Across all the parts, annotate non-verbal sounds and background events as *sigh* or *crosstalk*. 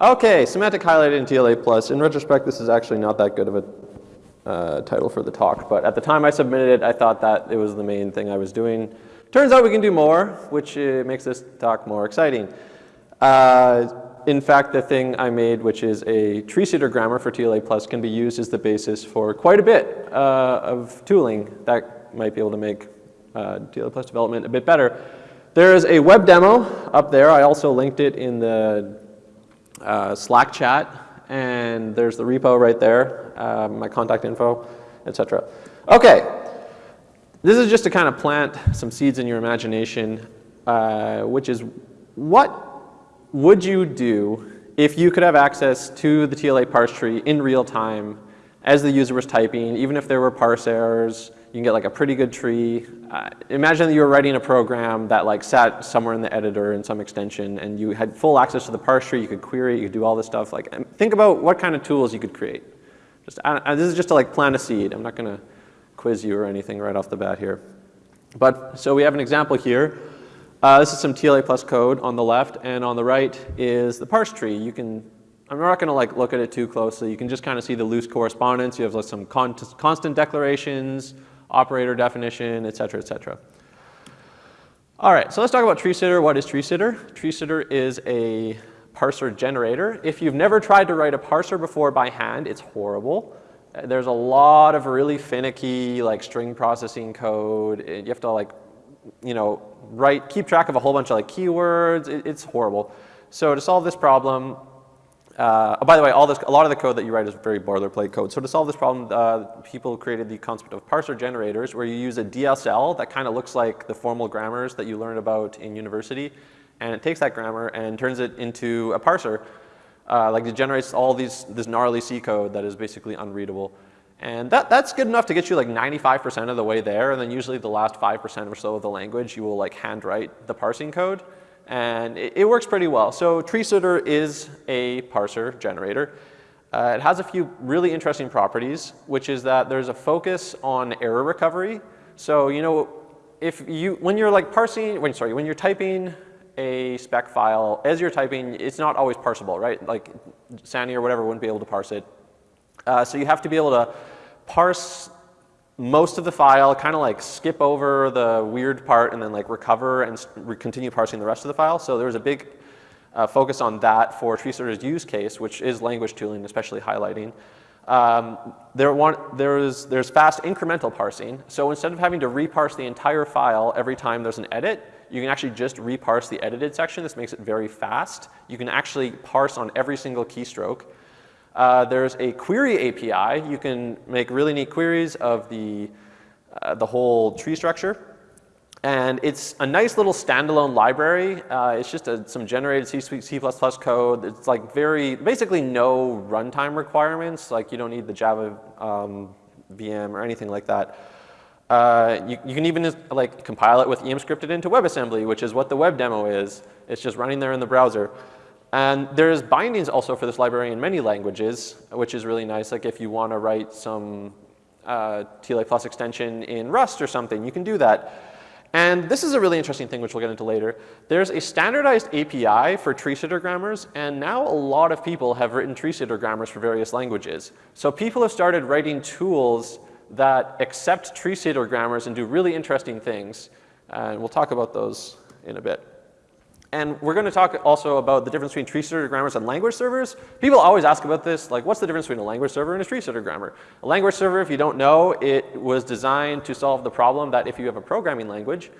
Okay, semantic highlighting in TLA plus. In retrospect, this is actually not that good of a uh, title for the talk, but at the time I submitted it, I thought that it was the main thing I was doing. Turns out we can do more, which uh, makes this talk more exciting. Uh, in fact, the thing I made, which is a tree sitter grammar for TLA plus, can be used as the basis for quite a bit uh, of tooling that might be able to make uh, TLA plus development a bit better. There is a web demo up there. I also linked it in the uh, Slack chat, and there's the repo right there, uh, my contact info, etc. Okay, this is just to kind of plant some seeds in your imagination, uh, which is what would you do if you could have access to the TLA parse tree in real time as the user was typing, even if there were parse errors, can get like a pretty good tree. Uh, imagine that you were writing a program that like sat somewhere in the editor in some extension and you had full access to the parse tree, you could query, it, you could do all this stuff. Like, think about what kind of tools you could create. Just, this is just to like plant a seed. I'm not gonna quiz you or anything right off the bat here. But, so we have an example here. Uh, this is some TLA plus code on the left and on the right is the parse tree. You can, I'm not gonna like look at it too closely. You can just kind of see the loose correspondence. You have like some con constant declarations, operator definition, et cetera, et cetera. All right, so let's talk about TreeSitter. What is TreeSitter? TreeSitter is a parser generator. If you've never tried to write a parser before by hand, it's horrible. There's a lot of really finicky like string processing code. You have to like, you know, write, keep track of a whole bunch of like keywords. It, it's horrible. So to solve this problem, uh, oh, by the way, all this, a lot of the code that you write is very boilerplate code. So to solve this problem, uh, people created the concept of parser generators where you use a DSL that kind of looks like the formal grammars that you learn about in university. And it takes that grammar and turns it into a parser. Uh, like it generates all these, this gnarly C code that is basically unreadable. And that, that's good enough to get you like 95% of the way there. And then usually the last 5% or so of the language, you will like handwrite the parsing code and it, it works pretty well. So TreeSitter is a parser generator. Uh, it has a few really interesting properties, which is that there's a focus on error recovery. So you know, if you when you're like parsing, when sorry, when you're typing a spec file, as you're typing, it's not always parsable, right? Like SANY or whatever wouldn't be able to parse it. Uh, so you have to be able to parse most of the file, kind of like skip over the weird part and then like recover and continue parsing the rest of the file. So there was a big uh, focus on that for TreeSitter's use case, which is language tooling, especially highlighting. Um, there want, there's, there's fast incremental parsing. So instead of having to reparse the entire file every time there's an edit, you can actually just reparse the edited section. This makes it very fast. You can actually parse on every single keystroke. Uh, there's a query API. You can make really neat queries of the, uh, the whole tree structure. And it's a nice little standalone library. Uh, it's just a, some generated C, C++ code. It's like very, basically no runtime requirements. Like you don't need the Java um, VM or anything like that. Uh, you, you, can even like compile it with Emscripten into WebAssembly, which is what the web demo is. It's just running there in the browser. And there's bindings also for this library in many languages, which is really nice. Like if you want to write some uh, TLA plus extension in Rust or something, you can do that. And this is a really interesting thing, which we'll get into later. There's a standardized API for tree sitter grammars, and now a lot of people have written tree sitter grammars for various languages. So people have started writing tools that accept tree sitter grammars and do really interesting things. And we'll talk about those in a bit. And we're going to talk also about the difference between tree sitter grammars and language servers. People always ask about this, like what's the difference between a language server and a tree sitter grammar? A language server, if you don't know, it was designed to solve the problem that if you have a programming language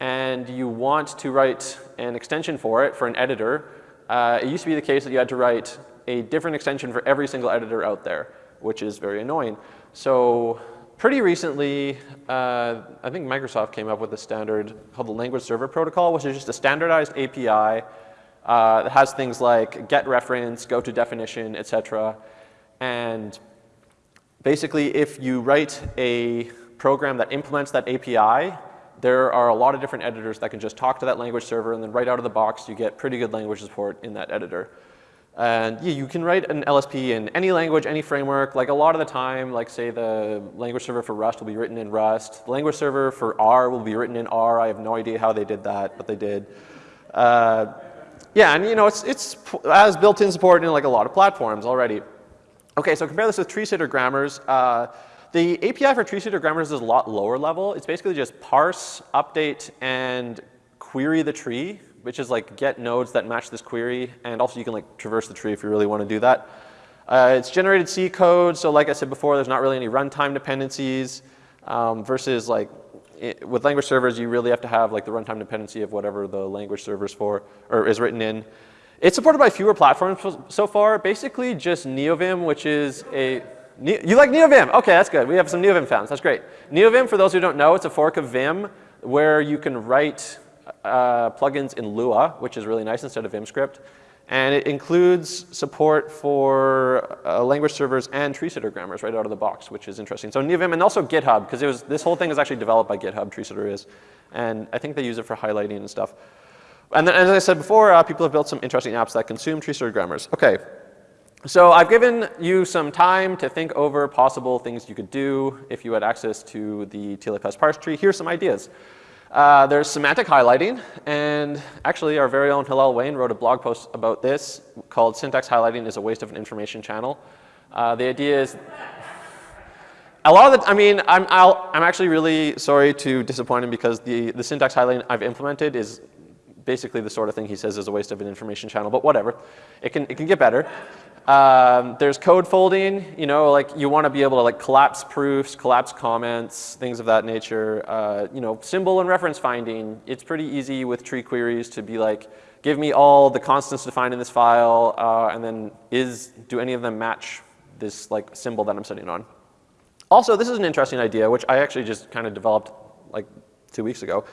and you want to write an extension for it, for an editor, uh, it used to be the case that you had to write a different extension for every single editor out there, which is very annoying. So pretty recently, uh, I think Microsoft came up with a standard called the Language Server Protocol, which is just a standardized API uh, that has things like get reference, go to definition, etc. And basically, if you write a program that implements that API, there are a lot of different editors that can just talk to that language server, and then right out of the box, you get pretty good language support in that editor. And yeah, you can write an LSP in any language, any framework. Like a lot of the time, like say the language server for Rust will be written in Rust. The language server for R will be written in R. I have no idea how they did that, but they did. Uh, Yeah, and you know, it's, it's has built-in support in like a lot of platforms already. Okay, so compare this with tree-sitter grammars. Uh, the API for tree-sitter grammars is a lot lower level. It's basically just parse, update, and query the tree, which is like get nodes that match this query. And also you can like traverse the tree if you really want to do that. Uh, it's generated C code, so like I said before, there's not really any runtime dependencies um, versus like it, with language servers, you really have to have like the runtime dependency of whatever the language server's for or is written in. It's supported by fewer platforms so far. Basically, just NeoVim, which is a you like NeoVim? Okay, that's good. We have some NeoVim fans. That's great. NeoVim, for those who don't know, it's a fork of Vim where you can write uh, plugins in Lua, which is really nice instead of VimScript. And it includes support for uh, language servers and tree-sitter grammars right out of the box, which is interesting. So NeoVim and also GitHub, because this whole thing is actually developed by GitHub, tree-sitter is. And I think they use it for highlighting and stuff. And then, as I said before, uh, people have built some interesting apps that consume tree-sitter grammars. Okay, so I've given you some time to think over possible things you could do if you had access to the plus parse tree. Here's some ideas. Uh, there's semantic highlighting, and actually our very own Hillel Wayne wrote a blog post about this called Syntax Highlighting is a Waste of an Information Channel. Uh, the idea is, a lot of the, I mean, I'm, i am actually really sorry to disappoint him because the, the syntax highlighting I've implemented is basically the sort of thing he says is a waste of an information channel, but whatever. It can, it can get better. Um, there's code folding, you know, like you want to be able to like collapse proofs, collapse comments, things of that nature. Uh, you know, symbol and reference finding, it's pretty easy with tree queries to be like, give me all the constants defined in this file, uh, and then is, do any of them match this like symbol that I'm sitting on? Also, this is an interesting idea, which I actually just kind of developed like two weeks ago.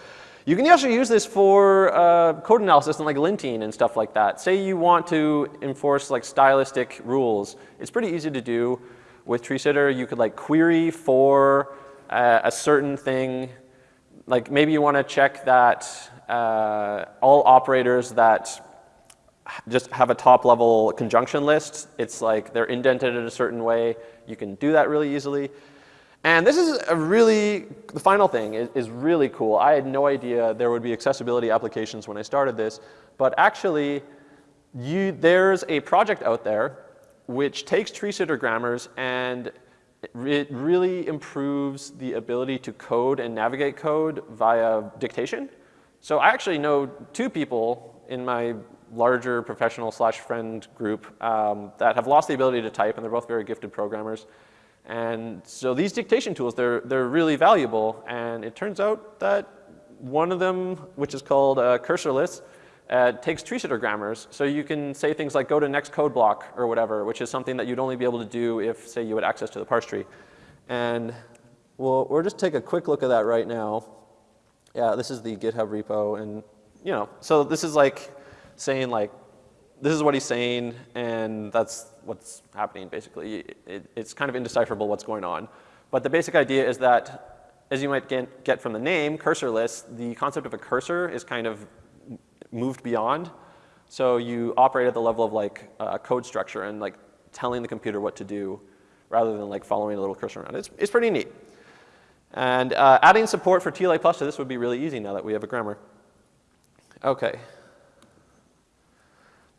You can actually use this for uh, code analysis and like linting and stuff like that. Say you want to enforce like stylistic rules. It's pretty easy to do with TreeSitter. You could like query for uh, a certain thing. Like maybe you want to check that uh, all operators that just have a top level conjunction list, it's like they're indented in a certain way. You can do that really easily. And this is a really, the final thing is, is, really cool. I had no idea there would be accessibility applications when I started this, but actually you, there's a project out there which takes tree-sitter grammars and it really improves the ability to code and navigate code via dictation. So I actually know two people in my larger professional slash friend group um, that have lost the ability to type and they're both very gifted programmers. And so these dictation tools, they're, they're really valuable. And it turns out that one of them, which is called uh, cursorless, uh, takes tree-sitter grammars. So you can say things like go to next code block or whatever, which is something that you'd only be able to do if, say, you had access to the parse tree. And we'll, we'll just take a quick look at that right now. Yeah, this is the GitHub repo. And, you know, so this is like saying like, this is what he's saying, and that's what's happening basically. It, it's kind of indecipherable what's going on. But the basic idea is that, as you might get, get from the name, cursorless, the concept of a cursor is kind of moved beyond. So you operate at the level of like uh, code structure and like telling the computer what to do rather than like following a little cursor around. It's, it's pretty neat. And uh, adding support for TLA plus to this would be really easy now that we have a grammar. Okay.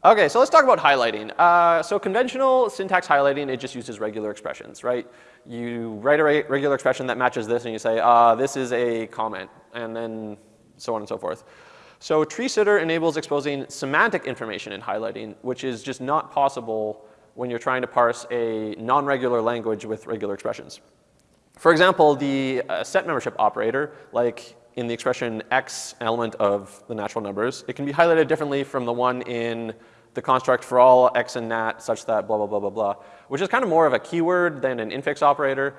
Okay, so let's talk about highlighting. Uh, so conventional syntax highlighting, it just uses regular expressions, right? You write a re regular expression that matches this and you say, uh, this is a comment, and then so on and so forth. So tree-sitter enables exposing semantic information in highlighting, which is just not possible when you're trying to parse a non-regular language with regular expressions. For example, the uh, set membership operator, like in the expression x element of the natural numbers, it can be highlighted differently from the one in the construct for all x and nat such that blah, blah, blah, blah, blah, which is kind of more of a keyword than an infix operator.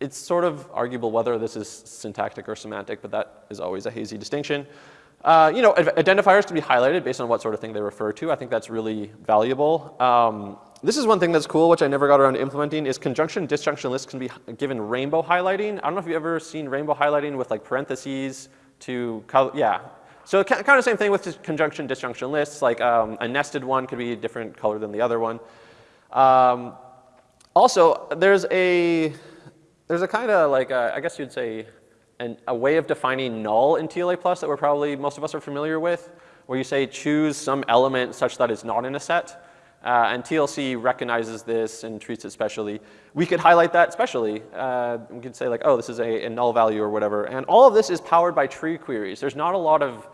It's sort of arguable whether this is syntactic or semantic, but that is always a hazy distinction. Uh, you know, identifiers can be highlighted based on what sort of thing they refer to. I think that's really valuable. Um, this is one thing that's cool, which I never got around to implementing, is conjunction disjunction lists can be given rainbow highlighting. I don't know if you've ever seen rainbow highlighting with like parentheses to, yeah, so kind of same thing with conjunction disjunction lists, like um, a nested one could be a different color than the other one. Um, also, there's a, there's a kind of like, a, I guess you'd say, an, a way of defining null in TLA plus that we're probably, most of us are familiar with. where you say choose some element such that it's not in a set. Uh, and TLC recognizes this and treats it specially. We could highlight that specially. Uh, we could say like, oh, this is a, a, null value or whatever. And all of this is powered by tree queries. There's not a lot of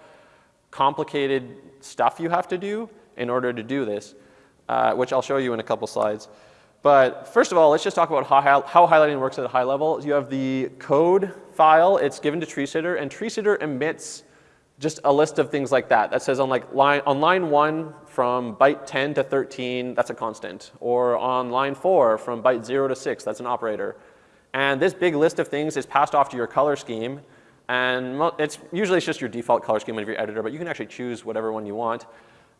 complicated stuff you have to do in order to do this, uh, which I'll show you in a couple slides. But first of all, let's just talk about how, how highlighting works at a high level. You have the code file. It's given to TreeSitter, and TreeSitter emits just a list of things like that. That says on like line on line one from byte 10 to 13, that's a constant. Or on line four from byte zero to six, that's an operator. And this big list of things is passed off to your color scheme. And it's usually it's just your default color scheme of your editor, but you can actually choose whatever one you want.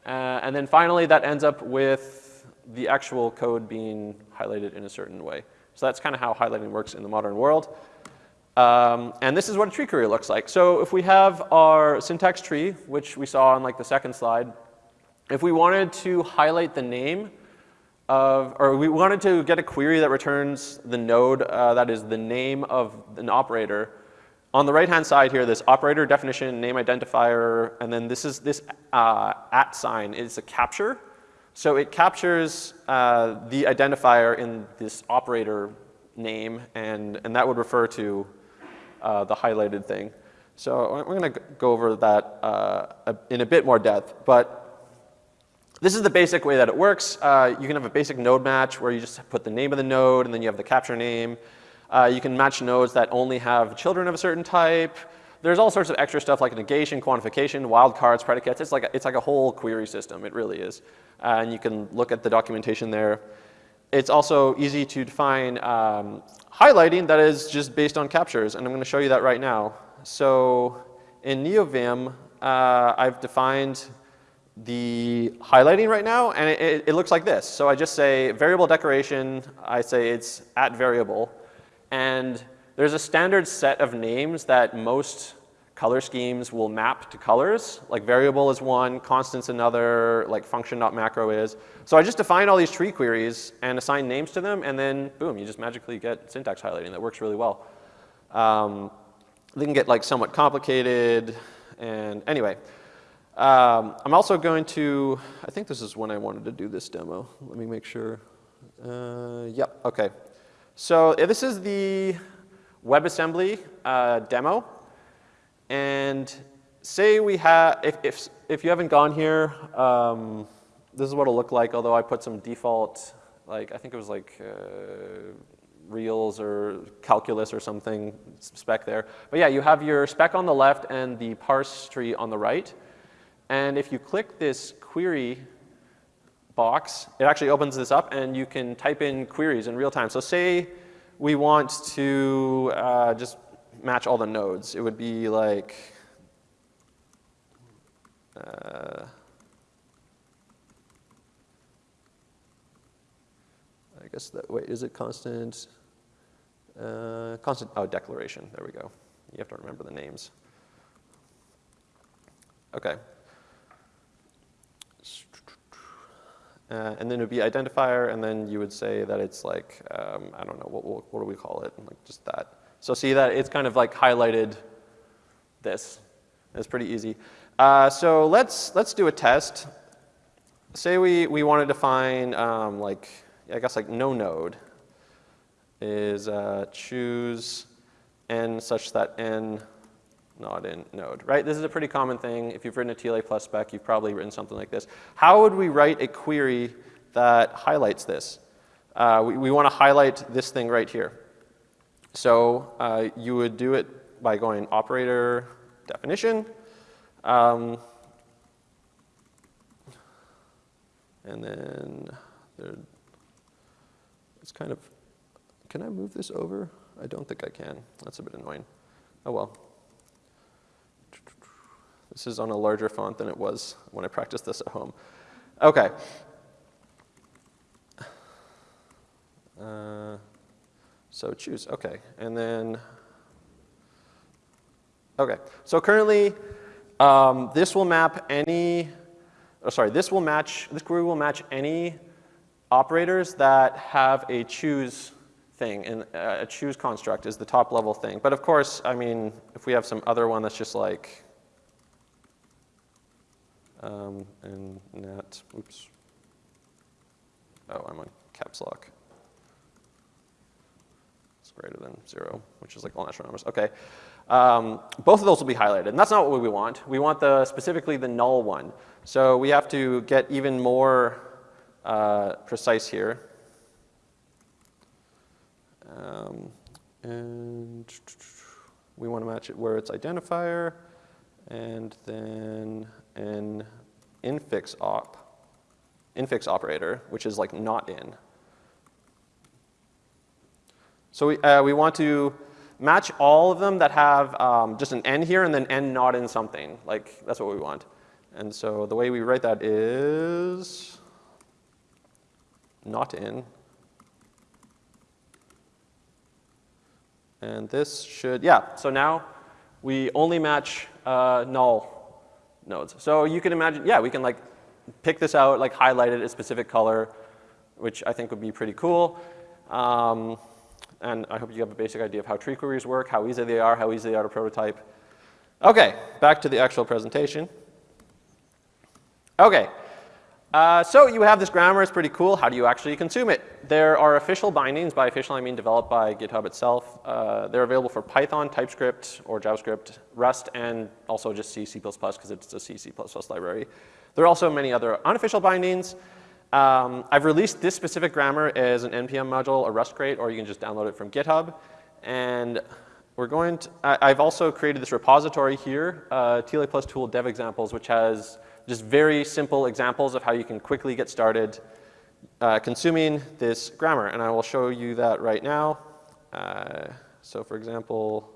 Uh, and then finally, that ends up with the actual code being highlighted in a certain way. So that's kind of how highlighting works in the modern world. Um, and this is what a tree query looks like. So if we have our syntax tree, which we saw on like the second slide, if we wanted to highlight the name of, or we wanted to get a query that returns the node uh, that is the name of an operator, on the right-hand side here, this operator definition, name identifier, and then this is this uh, at sign is a capture. So it captures uh, the identifier in this operator name, and, and that would refer to uh, the highlighted thing. So we're going to go over that uh, in a bit more depth. But this is the basic way that it works. Uh, you can have a basic node match where you just put the name of the node and then you have the capture name. Uh, you can match nodes that only have children of a certain type. There's all sorts of extra stuff like negation, quantification, wildcards, predicates. It's like, a, it's like a whole query system. It really is. Uh, and you can look at the documentation there. It's also easy to define um, highlighting that is just based on captures, and I'm going to show you that right now. So in NeoVim, uh, I've defined the highlighting right now, and it, it, it, looks like this. So I just say variable declaration, I say it's at variable, and there's a standard set of names that most color schemes will map to colors. Like variable is one, constant's another, like function.macro is. So I just define all these tree queries and assign names to them, and then boom, you just magically get syntax highlighting. That works really well. Um, they can get like somewhat complicated, and anyway. Um, I'm also going to, I think this is when I wanted to do this demo. Let me make sure. Uh, yep, okay. So this is the WebAssembly uh, demo. And say we have, if, if, if you haven't gone here, um, this is what it'll look like, although I put some default, like I think it was like uh, reals or calculus or something spec there. But yeah, you have your spec on the left and the parse tree on the right. And if you click this query box, it actually opens this up and you can type in queries in real time. So say we want to uh, just match all the nodes. It would be like, uh, I guess that, wait, is it constant? Uh, constant, oh, declaration, there we go. You have to remember the names. Okay. Uh, and then it would be identifier, and then you would say that it's like, um, I don't know, what, what, what do we call it? Like just that. So see that it's kind of like highlighted this. It's pretty easy. Uh, so let's, let's do a test. Say we, we want to define um, like, I guess like no node is uh, choose n such that n not in node, right? This is a pretty common thing. If you've written a TLA plus spec, you've probably written something like this. How would we write a query that highlights this? Uh, we, we want to highlight this thing right here. So uh, you would do it by going operator definition. Um, and then there, it's kind of, can I move this over? I don't think I can. That's a bit annoying. Oh well. This is on a larger font than it was when I practiced this at home. Okay. Uh, so choose, okay. And then, okay. So currently, um, this will map any, oh, sorry, this will match, this query will match any operators that have a choose thing, and uh, a choose construct is the top level thing. But of course, I mean, if we have some other one that's just like, um, and nat, oops. Oh, I'm on caps lock. It's greater than zero, which is like all natural numbers. Okay. Um, both of those will be highlighted, and that's not what we want. We want the specifically the null one. So we have to get even more uh, precise here. Um, and we want to match it where it's identifier, and then an infix op, infix operator, which is like not in. So we, uh, we want to match all of them that have um, just an n here and then n not in something. Like that's what we want. And so the way we write that is not in. And this should, yeah, so now we only match uh, null nodes. So you can imagine, yeah, we can like pick this out, like highlight it a specific color, which I think would be pretty cool. Um, and I hope you have a basic idea of how tree queries work, how easy they are, how easy they are to prototype. Okay, back to the actual presentation. Okay, uh, so you have this grammar, it's pretty cool. How do you actually consume it? There are official bindings. By official, I mean developed by GitHub itself. Uh, they're available for Python, TypeScript, or JavaScript, Rust, and also just C, C++ because it's a C, C++ library. There are also many other unofficial bindings. Um, I've released this specific grammar as an NPM module, a Rust crate, or you can just download it from GitHub. And we're going to, I, have also created this repository here, uh, TLA plus tool dev examples, which has just very simple examples of how you can quickly get started uh, consuming this grammar. And I will show you that right now. Uh, so for example,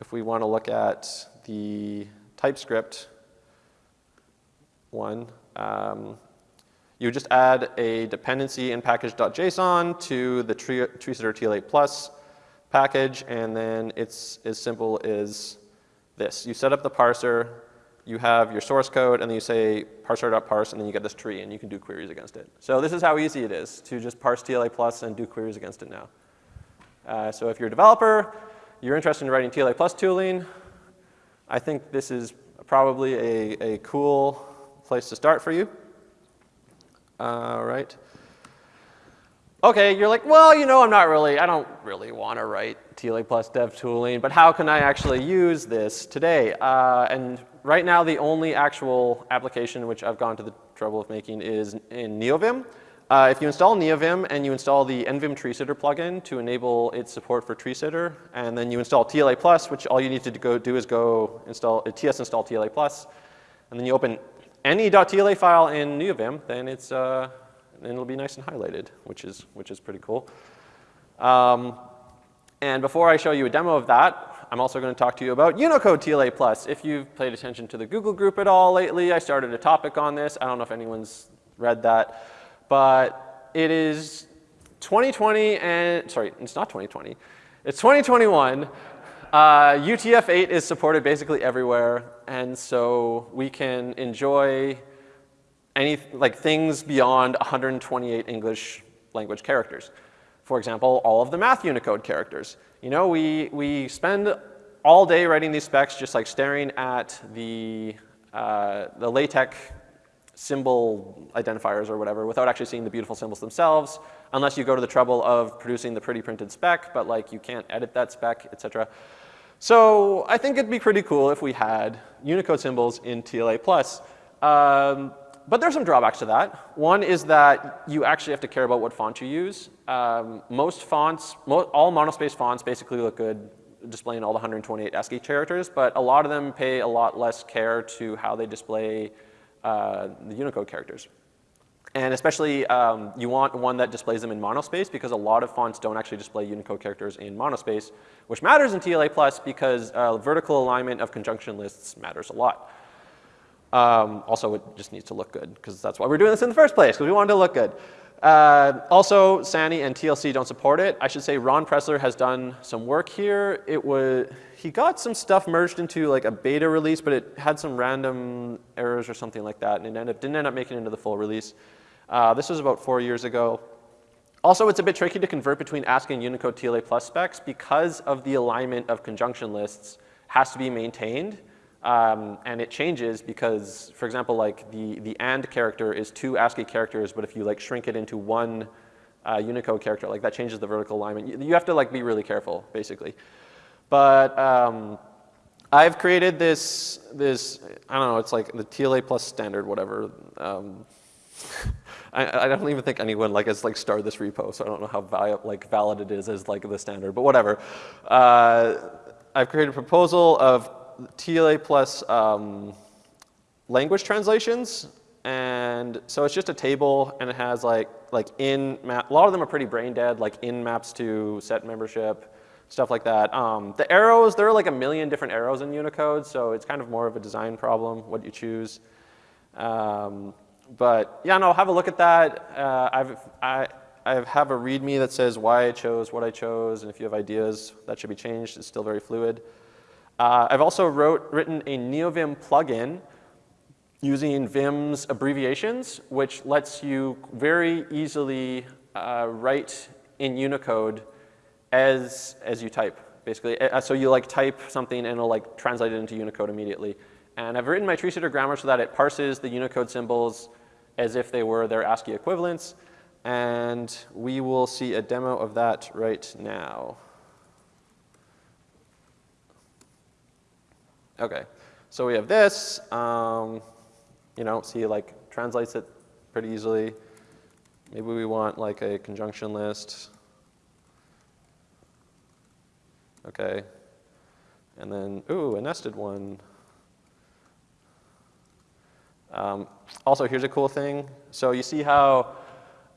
if we want to look at the TypeScript one, um, you just add a dependency in package.json to the treesitter TLA plus package, and then it's as simple as this. You set up the parser, you have your source code, and then you say parser.parse, and then you get this tree, and you can do queries against it. So this is how easy it is to just parse TLA plus and do queries against it now. Uh, so if you're a developer, you're interested in writing TLA plus tooling, I think this is probably a, a cool place to start for you. All right. Okay, you're like, well, you know, I'm not really, I don't really want to write TLA plus dev tooling, but how can I actually use this today? Uh, and right now, the only actual application which I've gone to the trouble of making is in NeoVim. Uh, if you install NeoVim and you install the NVim treesitter plugin to enable its support for treesitter, and then you install TLA plus, which all you need to go do is go install uh, ts install TLA plus, and then you open any .tla file in NeoVim, then it's uh, and it'll be nice and highlighted, which is, which is pretty cool. Um, and before I show you a demo of that, I'm also going to talk to you about Unicode TLA+. If you've paid attention to the Google group at all lately, I started a topic on this. I don't know if anyone's read that. But it is 2020 and, sorry, it's not 2020. It's 2021. Uh, UTF-8 is supported basically everywhere. And so we can enjoy any, like things beyond 128 English language characters. For example, all of the math Unicode characters. You know, we, we spend all day writing these specs just like staring at the, uh, the LaTeX symbol identifiers or whatever without actually seeing the beautiful symbols themselves, unless you go to the trouble of producing the pretty printed spec, but like you can't edit that spec, et cetera. So I think it'd be pretty cool if we had Unicode symbols in TLA+. Um, but there's some drawbacks to that. One is that you actually have to care about what font you use. Um, most fonts, mo all monospace fonts basically look good displaying all the 128 ASCII characters, but a lot of them pay a lot less care to how they display uh, the Unicode characters. And especially um, you want one that displays them in monospace because a lot of fonts don't actually display Unicode characters in monospace, which matters in TLA plus because uh, vertical alignment of conjunction lists matters a lot. Um, also, it just needs to look good because that's why we're doing this in the first place, because we wanted to look good. Uh, also, SANY and TLC don't support it. I should say Ron Pressler has done some work here. It was, he got some stuff merged into like a beta release, but it had some random errors or something like that, and it ended, up, didn't end up making it into the full release. Uh, this was about four years ago. Also, it's a bit tricky to convert between ASCII and Unicode TLA plus specs because of the alignment of conjunction lists has to be maintained. Um, and it changes because, for example, like the, the AND character is two ASCII characters, but if you like shrink it into one uh, Unicode character, like that changes the vertical alignment. You, you, have to like be really careful, basically. But um, I've created this, this, I don't know, it's like the TLA plus standard, whatever. Um, *laughs* I, I, don't even think anyone like has like started this repo, so I don't know how val like valid it is as like the standard, but whatever. Uh, I've created a proposal of TLA plus um, language translations. And so it's just a table and it has like, like in map, a lot of them are pretty brain dead, like in maps to set membership, stuff like that. Um, the arrows, there are like a million different arrows in Unicode, so it's kind of more of a design problem, what you choose. Um, but yeah, no, have a look at that. Uh, I've, I, I have a README that says why I chose what I chose, and if you have ideas, that should be changed. It's still very fluid. Uh, I've also wrote, written a NeoVim plugin using Vim's abbreviations, which lets you very easily uh, write in Unicode as, as you type, basically. Uh, so you like type something and it'll like translate it into Unicode immediately. And I've written my tree sitter grammar so that it parses the Unicode symbols as if they were their ASCII equivalents. And we will see a demo of that right now. Okay, so we have this. Um, you know, see like translates it pretty easily. Maybe we want like a conjunction list. Okay, and then, ooh, a nested one. Um, also, here's a cool thing. So you see how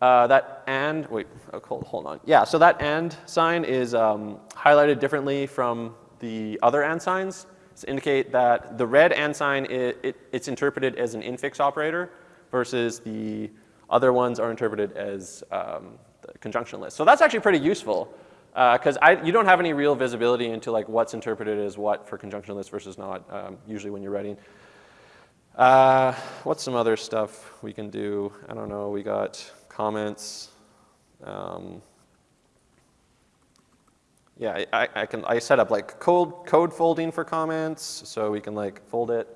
uh, that and, wait, oh, hold, hold on. Yeah, so that and sign is um, highlighted differently from the other and signs to indicate that the red and sign, it, it, it's interpreted as an infix operator versus the other ones are interpreted as um, the conjunction list. So that's actually pretty useful because uh, you don't have any real visibility into like what's interpreted as what for conjunction list versus not um, usually when you're writing. Uh, what's some other stuff we can do? I don't know, we got comments. Um, yeah, I, I, can, I set up like code, code folding for comments, so we can like fold it,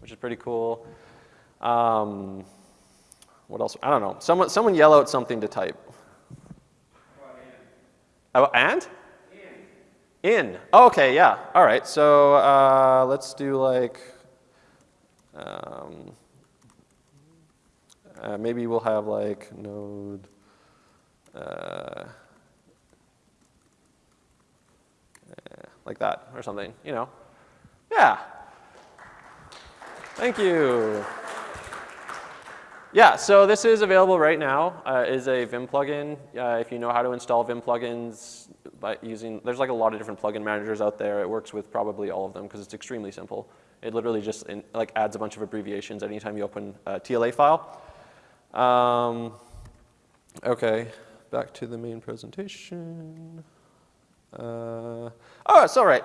which is pretty cool. Um, what else? I don't know. Someone, someone yell out something to type. Oh, and? In. In. Oh, okay, yeah. All right, so uh, let's do like, um, uh, maybe we'll have like node, uh, like that or something, you know. Yeah. Thank you. Yeah, so this is available right now, uh, is a Vim plugin. Uh, if you know how to install Vim plugins by using, there's like a lot of different plugin managers out there. It works with probably all of them because it's extremely simple. It literally just in, like adds a bunch of abbreviations anytime you open a TLA file. Um, okay, back to the main presentation. Uh, oh, it's all right.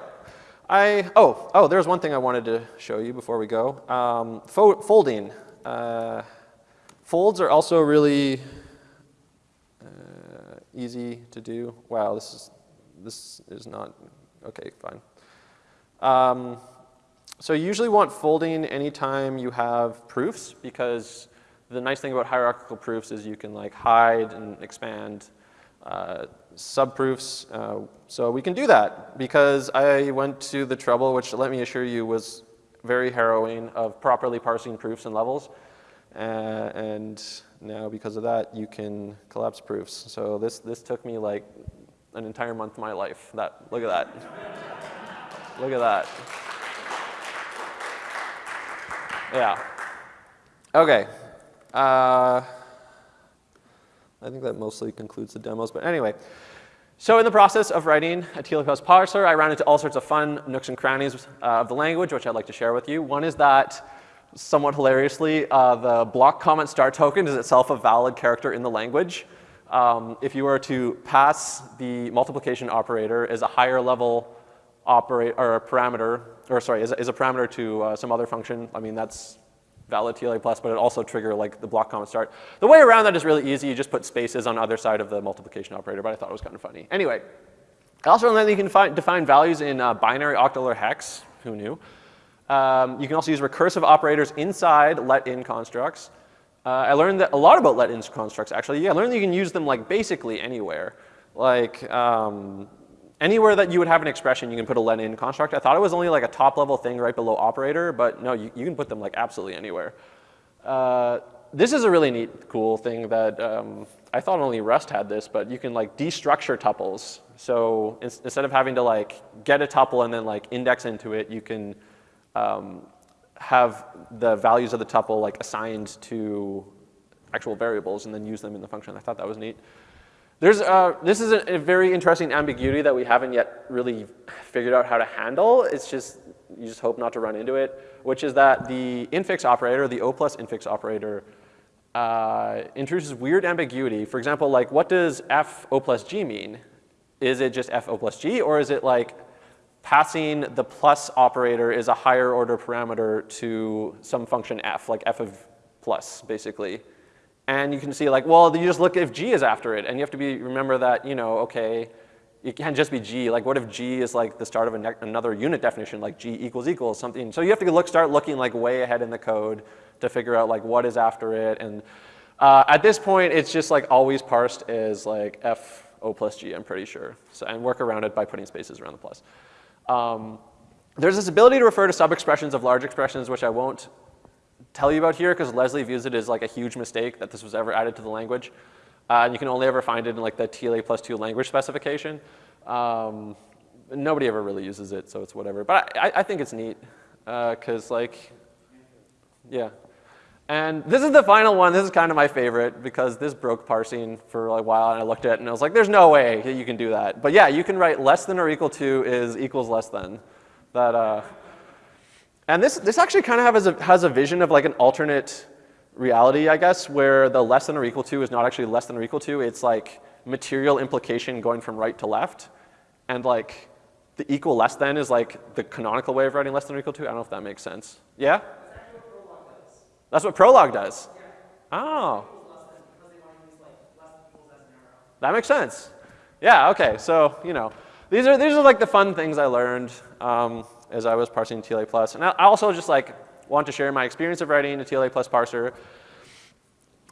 I, oh, oh, there's one thing I wanted to show you before we go. Um, fo folding. Uh, folds are also really uh, easy to do. Wow, this is, this is not, okay, fine. Um, so you usually want folding anytime you have proofs because the nice thing about hierarchical proofs is you can like hide and expand uh, subproofs. Uh, so we can do that because I went to the trouble, which let me assure you was very harrowing, of properly parsing proofs and levels. Uh, and now because of that, you can collapse proofs. So this, this took me like an entire month of my life. That, look at that. *laughs* look at that. Yeah. Okay. Uh, I think that mostly concludes the demos, but anyway. So in the process of writing a plus parser, I ran into all sorts of fun nooks and crannies uh, of the language, which I'd like to share with you. One is that, somewhat hilariously, uh, the block comment star token is itself a valid character in the language. Um, if you were to pass the multiplication operator as a higher level operate or parameter, or sorry, a, a parameter to uh, some other function, I mean that's valid TLA plus, but it also trigger like the block comment start. The way around that is really easy. You just put spaces on either side of the multiplication operator, but I thought it was kind of funny. Anyway, I also learned that you can define values in uh, binary, octal, or hex. Who knew? Um, you can also use recursive operators inside let-in constructs. Uh, I learned that a lot about let-in constructs, actually. Yeah, I learned that you can use them like basically anywhere. Like um, anywhere that you would have an expression, you can put a let-in construct. I thought it was only like a top-level thing right below operator, but no, you, you can put them like absolutely anywhere. Uh, this is a really neat, cool thing that um, I thought only Rust had this, but you can like destructure tuples. So in instead of having to like get a tuple and then like index into it, you can um, have the values of the tuple like assigned to actual variables and then use them in the function. I thought that was neat. There's, uh, this is a, a, very interesting ambiguity that we haven't yet really figured out how to handle. It's just, you just hope not to run into it, which is that the infix operator, the O plus infix operator, uh, introduces weird ambiguity. For example, like what does f O plus g mean? Is it just f O plus g, or is it like passing the plus operator is a higher order parameter to some function f, like f of plus, basically. And you can see like, well, you just look if g is after it, and you have to be remember that, you know, okay, it can't just be g. Like, what if g is like the start of another unit definition, like g equals equals something. So you have to look, start looking like way ahead in the code to figure out like what is after it. And uh, at this point, it's just like always parsed as like f o plus g, I'm pretty sure. So, and work around it by putting spaces around the plus. Um, there's this ability to refer to sub-expressions of large expressions, which I won't tell you about here because Leslie views it as like a huge mistake that this was ever added to the language. Uh, and you can only ever find it in like the TLA plus two language specification. Um, nobody ever really uses it, so it's whatever. But I, I think it's neat because uh, like, yeah. And this is the final one. This is kind of my favorite because this broke parsing for a while and I looked at it and I was like, there's no way you can do that. But yeah, you can write less than or equal to is equals less than. That, uh, and this, this actually kind of has a, has a vision of like an alternate reality, I guess, where the less than or equal to is not actually less than or equal to. It's like material implication going from right to left. And like the equal less than is like the canonical way of writing less than or equal to. I don't know if that makes sense. Yeah? That's what Prolog does. Oh. That makes sense. Yeah, okay, so, you know, these are, these are like the fun things I learned um, as I was parsing TLA plus. And I also just like want to share my experience of writing a TLA plus parser.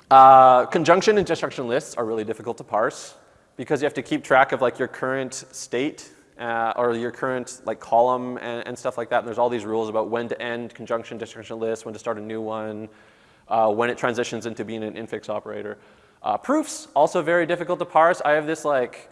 Uh, conjunction and disjunction lists are really difficult to parse because you have to keep track of like your current state uh, or your current like column and, and, stuff like that. And there's all these rules about when to end conjunction disjunction lists, when to start a new one, uh, when it transitions into being an infix operator. Uh, proofs, also very difficult to parse. I have this like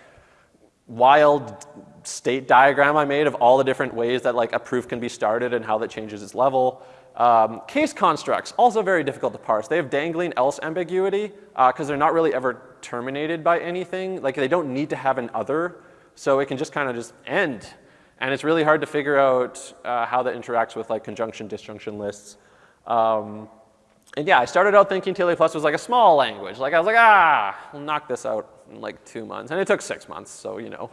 wild state diagram I made of all the different ways that like a proof can be started and how that changes its level. Um, case constructs, also very difficult to parse. They have dangling else ambiguity because uh, they're not really ever terminated by anything. Like they don't need to have an other, so it can just kind of just end. And it's really hard to figure out uh, how that interacts with like conjunction disjunction lists. Um, and yeah, I started out thinking TLA Plus was like a small language. Like I was like, ah, we'll knock this out in like two months. And it took six months, so you know.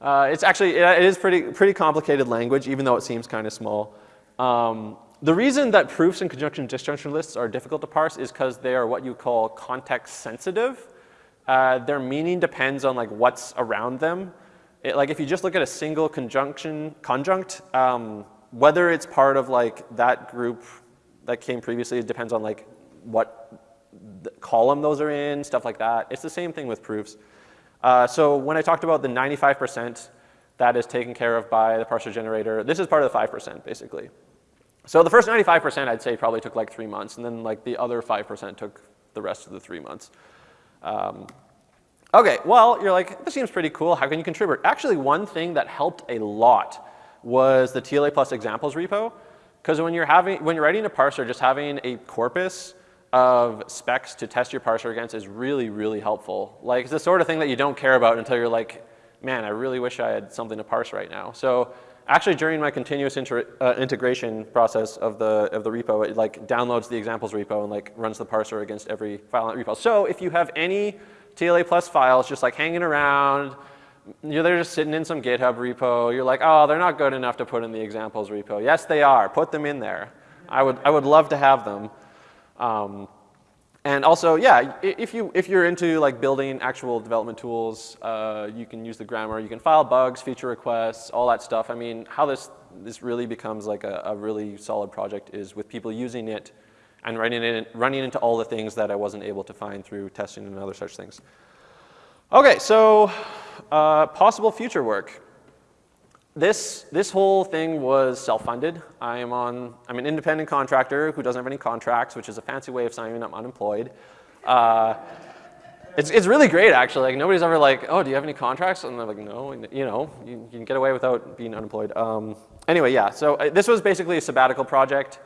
Uh, it's actually, it is pretty, pretty complicated language, even though it seems kind of small. Um, the reason that proofs and conjunction disjunction lists are difficult to parse is because they are what you call context sensitive. Uh, their meaning depends on like what's around them. It, like if you just look at a single conjunction, conjunct, um, whether it's part of like that group that came previously, it depends on like what column those are in, stuff like that. It's the same thing with proofs. Uh, so when I talked about the 95% that is taken care of by the parser generator, this is part of the 5% basically. So the first 95% I'd say probably took like three months, and then like the other 5% took the rest of the three months. Um, okay, well, you're like, this seems pretty cool. How can you contribute? Actually, one thing that helped a lot was the TLA plus examples repo. Because when you're having, when you're writing a parser, just having a corpus of specs to test your parser against is really, really helpful. Like it's the sort of thing that you don't care about until you're like, man, I really wish I had something to parse right now. So actually during my continuous uh, integration process of the, of the repo, it like downloads the examples repo and like runs the parser against every file in that repo. So if you have any TLA plus files just like hanging around, you're they're just sitting in some GitHub repo, you're like, oh, they're not good enough to put in the examples repo. Yes, they are. Put them in there. I would, I would love to have them. Um, and also, yeah, if, you, if you're into like building actual development tools, uh, you can use the grammar. You can file bugs, feature requests, all that stuff. I mean, how this this really becomes like a, a really solid project is with people using it and running, it, running into all the things that I wasn't able to find through testing and other such things. Okay, so uh, possible future work. This, this whole thing was self-funded. I am on, I'm an independent contractor who doesn't have any contracts, which is a fancy way of saying I'm unemployed. Uh, it's, it's really great, actually. Like, nobody's ever like, oh, do you have any contracts? And they're like, no. And, you know, you, you, can get away without being unemployed. Um, anyway, yeah, so uh, this was basically a sabbatical project.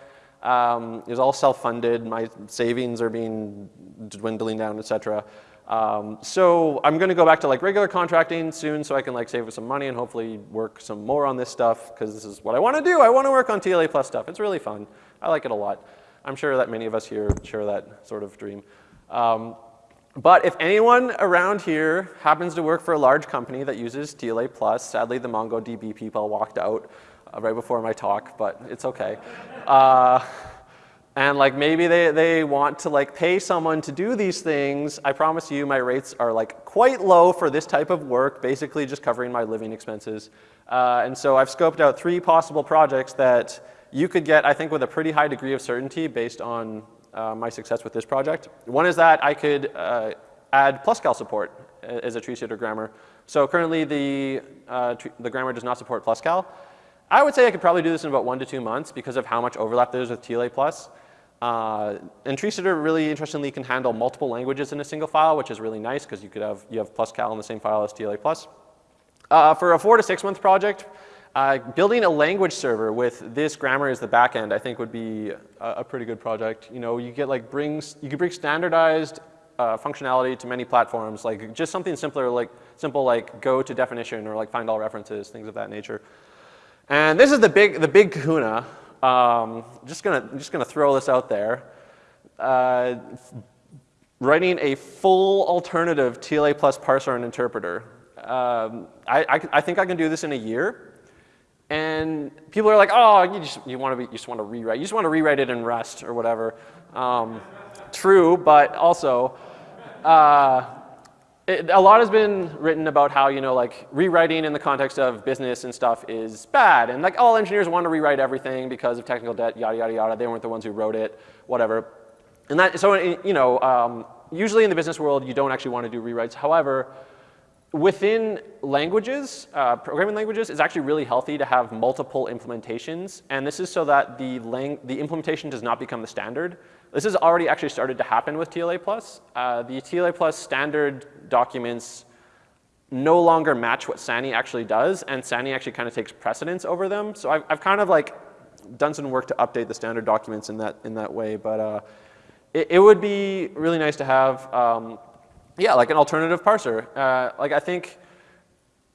Um, it was all self-funded. My savings are being dwindling down, et cetera. Um, so I'm going to go back to like regular contracting soon so I can like save some money and hopefully work some more on this stuff because this is what I want to do. I want to work on TLA plus stuff. It's really fun. I like it a lot. I'm sure that many of us here share that sort of dream. Um, but if anyone around here happens to work for a large company that uses TLA+, plus, sadly the MongoDB people walked out uh, right before my talk, but it's okay. Uh, and like maybe they, they want to like pay someone to do these things, I promise you my rates are like quite low for this type of work, basically just covering my living expenses. Uh, and so I've scoped out three possible projects that you could get, I think, with a pretty high degree of certainty based on uh, my success with this project. One is that I could uh, add Pluscal support as a tree sitter grammar. So currently the, uh, the grammar does not support Pluscal. I would say I could probably do this in about one to two months because of how much overlap there is with TLA+. Plus. Uh, and TreeSitter really interestingly can handle multiple languages in a single file, which is really nice because you could have, you have Pluscal in the same file as TLA+. Plus. Uh, for a four to six month project, uh, building a language server with this grammar as the backend, I think would be a, a, pretty good project. You know, you get like brings, you could bring standardized uh, functionality to many platforms, like just something simpler, like simple like go to definition or like find all references, things of that nature. And this is the big, the big kahuna. Um, just gonna, just gonna throw this out there. Uh, writing a full alternative TLA plus parser and interpreter. Um, I, I, I think I can do this in a year. And people are like, oh, you just you want to you just want to rewrite, you just want to rewrite it in Rust or whatever. Um, true, but also, uh, it, a lot has been written about how you know like rewriting in the context of business and stuff is bad, and like all engineers want to rewrite everything because of technical debt, yada yada yada. They weren't the ones who wrote it, whatever. And that so you know um, usually in the business world you don't actually want to do rewrites. However, within languages, uh, programming languages, it's actually really healthy to have multiple implementations. And this is so that the, the implementation does not become the standard. This has already actually started to happen with TLA+. Uh, the TLA Plus standard documents no longer match what SANY actually does, and SANY actually kind of takes precedence over them. So I've, I've kind of like done some work to update the standard documents in that, in that way. But uh, it, it, would be really nice to have um, yeah, like an alternative parser. Uh, like I think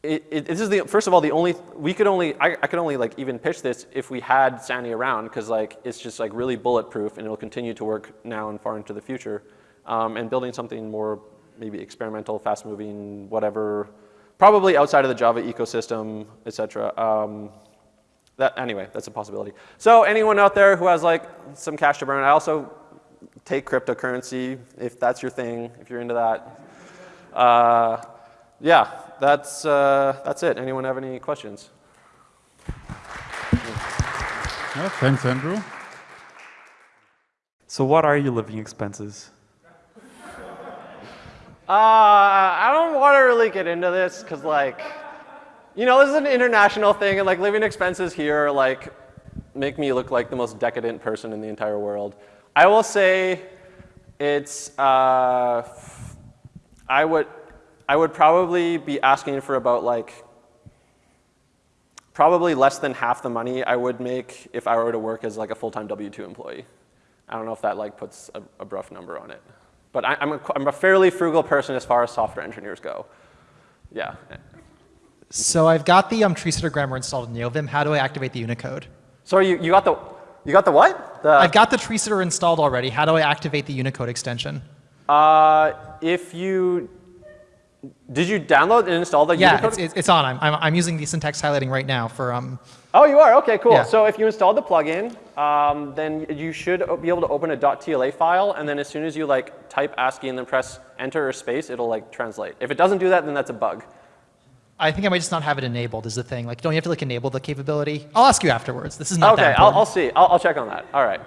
it, it, this is the, first of all, the only, we could only, I, I could only like even pitch this if we had SANY around because like it's just like really bulletproof and it'll continue to work now and far into the future. Um, and building something more maybe experimental, fast moving, whatever, probably outside of the Java ecosystem, et cetera. Um, that, anyway, that's a possibility. So anyone out there who has like some cash to burn, I also take cryptocurrency if that's your thing, if you're into that. Uh, yeah, that's, uh, that's it. Anyone have any questions? Yeah, thanks, Andrew. So what are your living expenses? Uh, I don't want to really get into this because like, you know, this is an international thing and like living expenses here like make me look like the most decadent person in the entire world. I will say it's, uh, I would, I would probably be asking for about like, probably less than half the money I would make if I were to work as like a full-time W-2 employee. I don't know if that like puts a, a rough number on it. But I, am a, I'm a fairly frugal person as far as software engineers go. Yeah. So I've got the um, tree sitter grammar installed in NeoVim. How do I activate the Unicode? Sorry, you, you got the, you got the what? The I've got the tree sitter installed already. How do I activate the Unicode extension? Uh, if you, did you download and install the yeah, Unicode? Yeah, it's, it's on. I'm, I'm, I'm using the syntax highlighting right now for. Um, oh, you are? OK, cool. Yeah. So if you installed the plugin, um, then you should be able to open a .tla file. And then as soon as you like type ASCII and then press enter or space, it'll like translate. If it doesn't do that, then that's a bug. I think I might just not have it enabled is the thing. Like, don't you have to like enable the capability? I'll ask you afterwards. This is not Okay, that I'll. I'll see. I'll, I'll check on that. All right.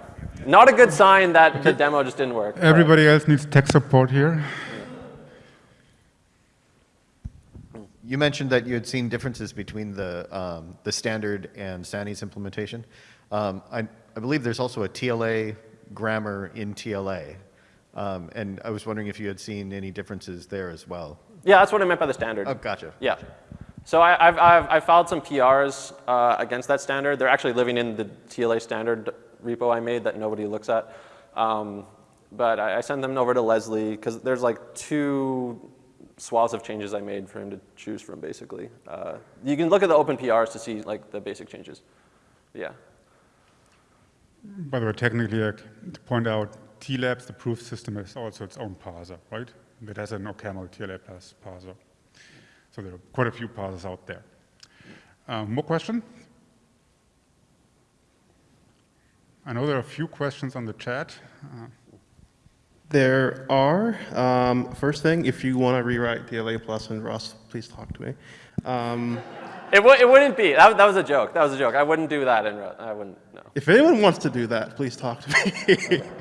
Not a good sign that the demo just didn't work. All right. Everybody else needs tech support here. You mentioned that you had seen differences between the, um, the standard and SANY's implementation. Um, I, I believe there's also a TLA grammar in TLA. Um, and I was wondering if you had seen any differences there as well. Yeah, that's what I meant by the standard. Oh, gotcha. Yeah. So I, I've, I've, I've filed some PRs uh, against that standard. They're actually living in the TLA standard repo I made that nobody looks at. Um, but I, I sent them over to Leslie because there's like two swaths of changes I made for him to choose from, basically. Uh, you can look at the open PRs to see like the basic changes. Yeah. By the way, technically, uh, to point out, TLAPS, the proof system, is also its own parser, right? It has an OCaml TLA plus parser. So there are quite a few parsers out there. Um, more questions? I know there are a few questions on the chat. Uh, There are. Um, first thing, if you want to rewrite TLA plus and Rust, please talk to me. Um, It, w- it wouldn't be. That, that was a joke. That was a joke. I wouldn't do that in Rust. I wouldn't, no. if anyone wants to do that, please talk to me. *laughs*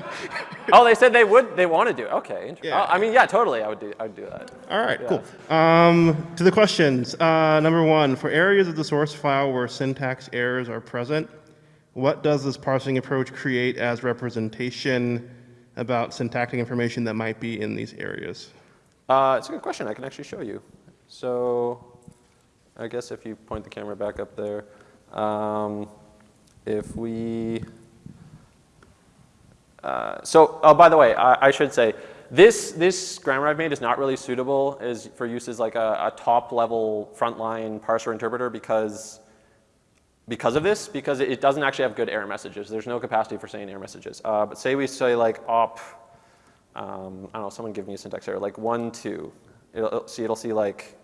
Oh, they said they would, they want to do it. Okay. Yeah. I mean, yeah, totally, I would do, I would do that. All right, cool. Um, to the questions. Uh, number one, for areas of the source file where syntax errors are present, what does this parsing approach create as representation about syntactic information that might be in these areas? Uh, it's a good question. I can actually show you. So I guess if you point the camera back up there, um, if we, uh, so, oh, by the way, I, I should say, this, this grammar I've made is not really suitable as for use as like a, a top level frontline parser interpreter because, because of this, because it, doesn't actually have good error messages. There's no capacity for saying error messages. Uh, but say we say like op, um, I don't know, someone give me a syntax error, like one, two. It'll, it'll see, it'll see like,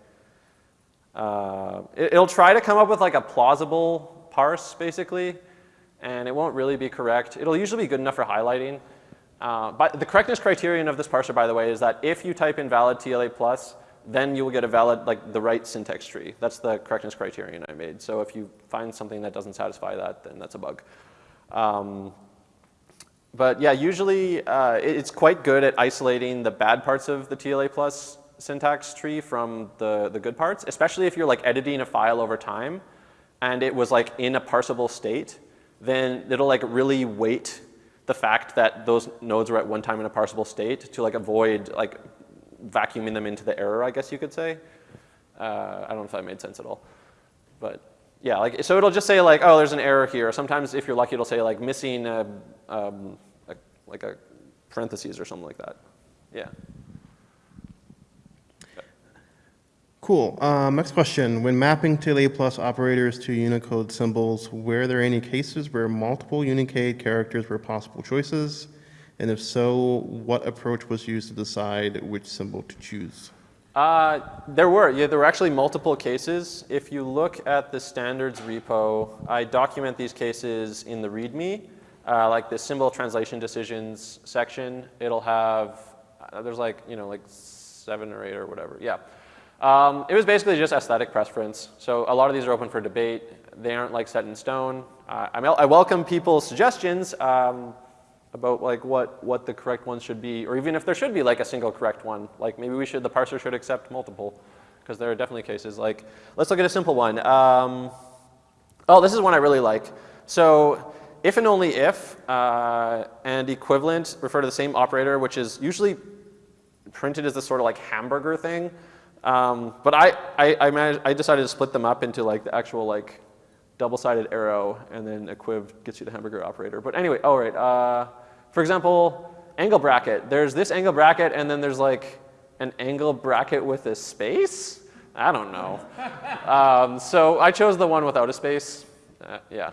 uh, it, will try to come up with like a plausible parse basically, and it won't really be correct. It'll usually be good enough for highlighting. Uh, but the correctness criterion of this parser, by the way, is that if you type in valid TLA plus, then you will get a valid, like the right syntax tree. That's the correctness criterion I made. So if you find something that doesn't satisfy that, then that's a bug. Um, but yeah, usually uh, it- it's quite good at isolating the bad parts of the TLA plus syntax tree from the, the good parts, especially if you're like editing a file over time and it was like in a parsable state, then it'll like really weight the fact that those nodes were at one time in a parsable state to like avoid like vacuuming them into the error, I guess you could say. Uh, I don't know if that made sense at all. But yeah, like, so it'll just say like, oh, there's an error here. Sometimes if you're lucky, it'll say like missing a, um, a, like a parentheses or something like that. Yeah. Cool. Um, next question. When mapping TLA plus operators to Unicode symbols, were there any cases where multiple Unicode characters were possible choices? And if so, what approach was used to decide which symbol to choose? Uh, there were, yeah, there were actually multiple cases. If you look at the standards repo, I document these cases in the README, uh, like the symbol translation decisions section. It'll have, uh, there's like, you know, like seven or eight or whatever, yeah. Um, it was basically just aesthetic preference. So a lot of these are open for debate. They aren't like set in stone. Uh, I, I welcome people's suggestions um, about like what, what the correct ones should be, or even if there should be like a single correct one. Like maybe we should, the parser should accept multiple, because there are definitely cases. Like, let's look at a simple one. Um, oh, this is one I really like. So if and only if uh, and equivalent refer to the same operator, which is usually printed as this sort of like hamburger thing. Um, but I, I, I, managed, I decided to split them up into like the actual like double-sided arrow, and then equiv gets you the hamburger operator. But anyway, all right. Uh, for example, angle bracket. There's this angle bracket, and then there's like an angle bracket with a space. I don't know. *laughs* um, so I chose the one without a space. Uh, yeah.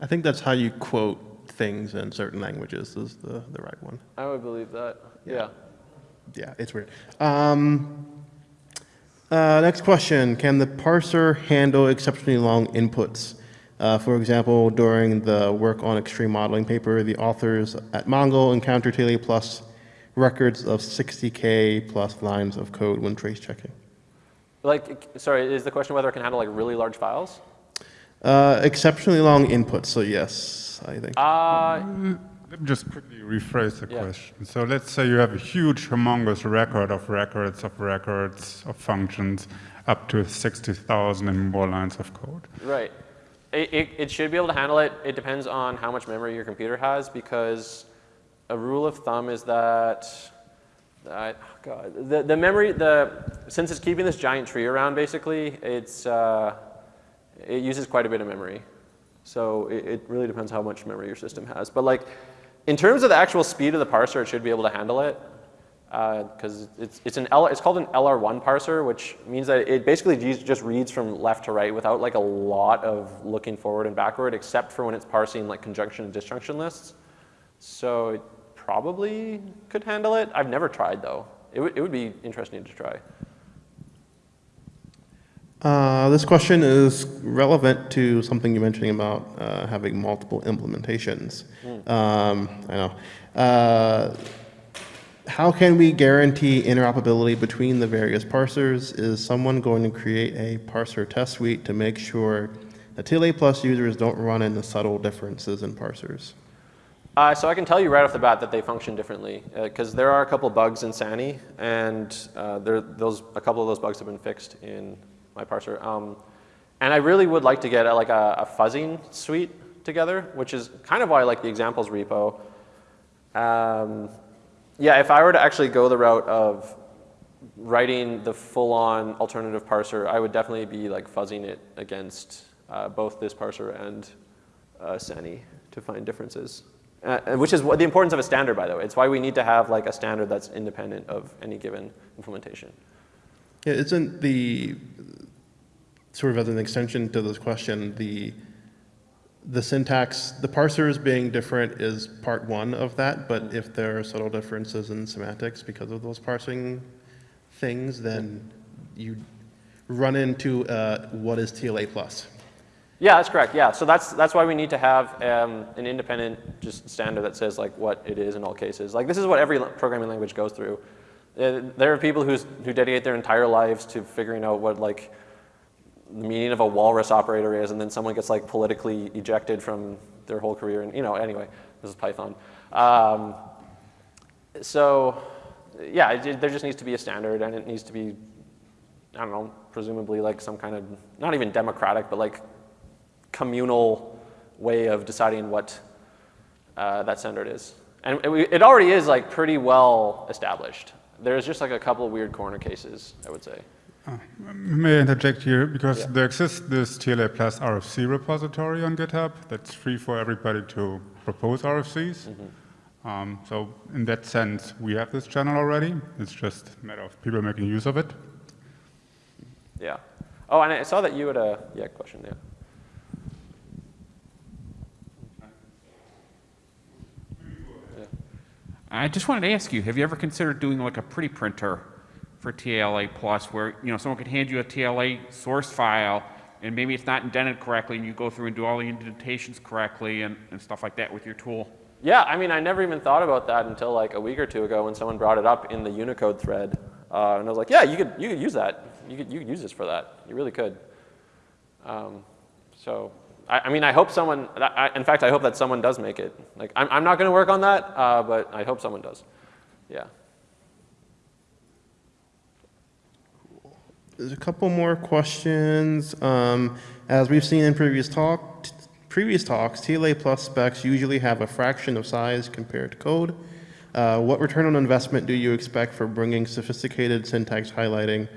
I think that's how you quote things in certain languages is the, the right one. I would believe that. Yeah. Yeah, it's weird. Um, uh, next question. Can the parser handle exceptionally long inputs? Uh, for example, during the work on extreme modeling paper, the authors at Mongo encountered TLA plus records of 60K plus lines of code when trace checking. Like, sorry, is the question whether it can handle like really large files? Uh, exceptionally long input, so yes, I think. Uh, Let me just quickly rephrase the Yeah. question. So let's say you have a huge, humongous record of records of records of functions up to 60,000 and more lines of code. Right. It, it, should be able to handle it. It depends on how much memory your computer has because a rule of thumb is that, oh God, the, the memory, the, since it's keeping this giant tree around basically, it's, uh, it uses quite a bit of memory. So it, it really depends how much memory your system has. But like, in terms of the actual speed of the parser, it should be able to handle it because it's, it's, an L, it's called an LR1 parser, which means that it basically just- just reads from left to right without like a lot of looking forward and backward, except for when it's parsing like conjunction and disjunction lists. So it probably could handle it. I've never tried though. It, would it would be interesting to try. Uh, this question is relevant to something you're mentioning about uh, having multiple implementations. Um, I know. Uh, how can we guarantee interoperability between the various parsers? Is someone going to create a parser test suite to make sure that TLA plus users don't run into subtle differences in parsers? Uh, so I can tell you right off the bat that they function differently because there are a couple bugs in SANY, and uh, there, those a couple of those bugs have been fixed in my parser. Um, and I really would like to get a, like a, a fuzzing suite together, which is kind of why I like the examples repo. Um, yeah, if I were to actually go the route of writing the full-on alternative parser, I would definitely be like fuzzing it against uh, both this parser and uh, SANY to find differences. Uh, which is what the importance of a standard, by the way. It's why we need to have like a standard that's independent of any given implementation. Yeah, isn't the, sort of as an extension to this question, the, the syntax, the parsers being different is part one of that, but if there are subtle differences in semantics because of those parsing things, then you run into uh, what is TLA plus. Yeah, that's correct. Yeah, so that's that's why we need to have um, an independent just standard that says like what it is in all cases. Like this is what every programming language goes through. Uh, there are people who's, who dedicate their entire lives to figuring out what like the meaning of a walrus operator is, and then someone gets like politically ejected from their whole career. And you know, anyway, this is Python. Um, so yeah, it, there just needs to be a standard, and it needs to be I don't know, presumably like some kind of not even democratic, but like communal way of deciding what uh, that standard is. And it, it already is like pretty well established. There's just like a couple of weird corner cases, I would say. May I interject here? Because Yeah. there exists this TLA plus RFC repository on GitHub that's free for everybody to propose RFCs. Mm-hmm. Um, so in that sense, we have this channel already. It's just a matter of people making use of it. Yeah. Oh, and I saw that you had a yeah question. Yeah. I just wanted to ask you, have you ever considered doing like a pretty printer for TLA Plus where, you know, someone could hand you a TLA source file and maybe it's not indented correctly and you go through and do all the indentations correctly and, and stuff like that with your tool? Yeah, I mean, I never even thought about that until like a week or two ago when someone brought it up in the Unicode thread, uh, and I was like, yeah, you could you could use that. You could you could use this for that. You really could. Um, so, I, I mean, I hope someone. I, in fact, I hope that someone does make it. Like, I'm I'm not going to work on that, uh, but I hope someone does. Yeah. There's a couple more questions. Um, as we've seen in previous talk, previous talks, TLA plus specs usually have a fraction of size compared to code. Uh, what return on investment do you expect for bringing sophisticated syntax highlighting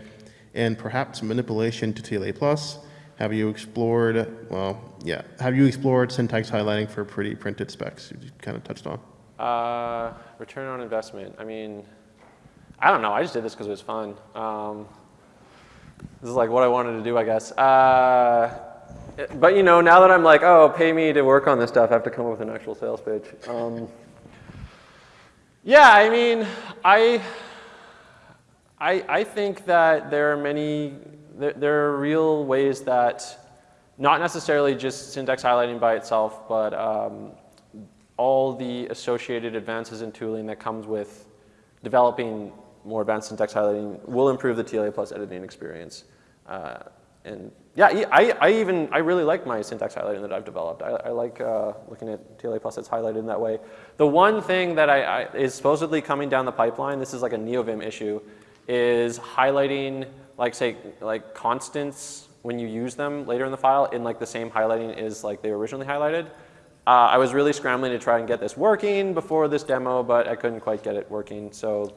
and perhaps manipulation to TLA plus? Have you explored, well, yeah, have you explored syntax highlighting for pretty printed specs? You kind of touched on. Uh, return on investment. I mean, I don't know. I just did this because it was fun. Um, this is like what I wanted to do, I guess. Uh, but you know, now that I'm like, oh, pay me to work on this stuff, I have to come up with an actual sales page. Um, yeah, I mean, I, I, I think that there are many, there, there are real ways that, not necessarily just syntax highlighting by itself, but um, all the associated advances in tooling that comes with developing more advanced syntax highlighting will improve the TLA plus editing experience. Uh, and yeah, I, I even, I really like my syntax highlighting that I've developed. I, I like uh, looking at TLA plus that's highlighted in that way. The one thing that I, I, is supposedly coming down the pipeline, this is like a NeoVim issue, is highlighting like say like constants when you use them later in the file in like the same highlighting as like they originally highlighted. Uh, I was really scrambling to try and get this working before this demo, but I couldn't quite get it working. So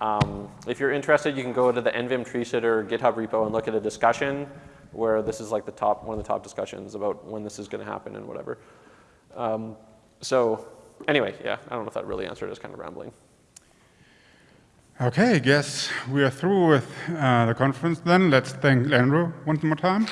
um, if you're interested, you can go to the NVIM tree sitter GitHub repo and look at a discussion where this is like the top, one of the top discussions about when this is going to happen and whatever. Um, so anyway, yeah, I don't know if that really answered. It's kind of rambling. Okay, I guess we are through with uh, the conference then. Let's thank Andrew one more time.